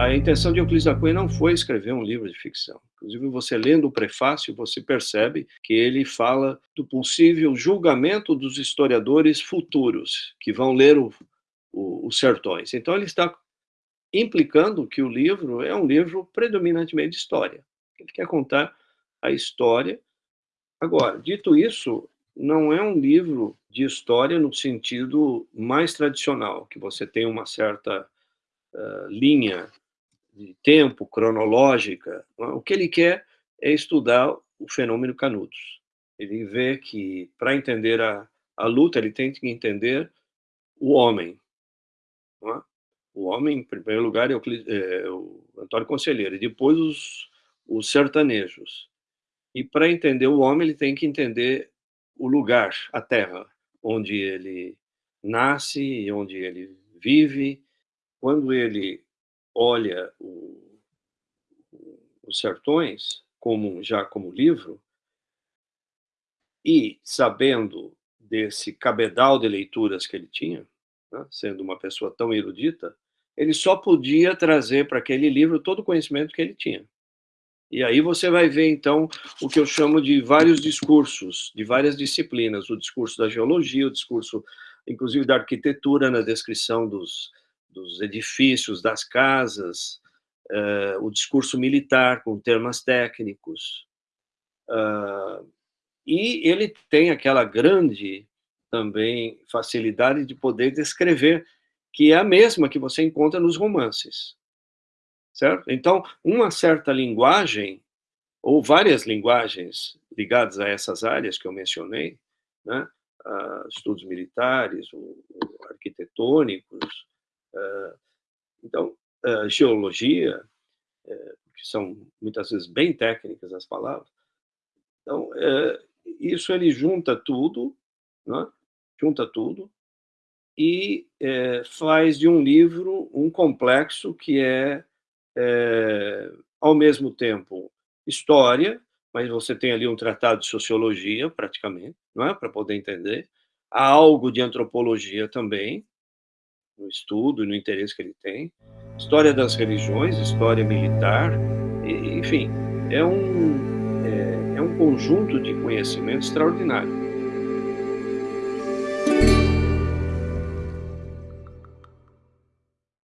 a intenção de Euclides da Cunha não foi escrever um livro de ficção. Inclusive, você lendo o prefácio, você percebe que ele fala do possível julgamento dos historiadores futuros, que vão ler o, o, os sertões. Então, ele está implicando que o livro é um livro predominantemente de história. Ele quer contar a história. Agora, dito isso, não é um livro de história no sentido mais tradicional, que você tem uma certa uh, linha de tempo cronológica. O que ele quer é estudar o fenômeno Canudos. Ele vê que, para entender a, a luta, ele tem que entender o homem. É? O homem, em primeiro lugar, é o, é o Antônio Conselheiro, e depois os, os sertanejos. E para entender o homem, ele tem que entender o lugar, a terra, onde ele nasce e onde ele vive. Quando ele olha o, os sertões como já como livro e sabendo desse cabedal de leituras que ele tinha, né, sendo uma pessoa tão erudita, ele só podia trazer para aquele livro todo o conhecimento que ele tinha. E aí você vai ver, então, o que eu chamo de vários discursos, de várias disciplinas, o discurso da geologia, o discurso, inclusive, da arquitetura, na descrição dos, dos edifícios, das casas, uh, o discurso militar, com termos técnicos. Uh, e ele tem aquela grande, também, facilidade de poder descrever, que é a mesma que você encontra nos romances certo? Então, uma certa linguagem, ou várias linguagens ligadas a essas áreas que eu mencionei, né? Uh, estudos militares, arquitetônicos, então, uh, geologia, eh, que são muitas vezes bem técnicas as palavras, então, eh, isso ele junta tudo, né? junta tudo, e eh, faz de um livro um complexo que é é, ao mesmo tempo, história, mas você tem ali um tratado de sociologia, praticamente, não é? para poder entender. Há algo de antropologia também, no estudo e no interesse que ele tem. História das religiões, história militar, enfim, é um, é, é um conjunto de conhecimento extraordinário.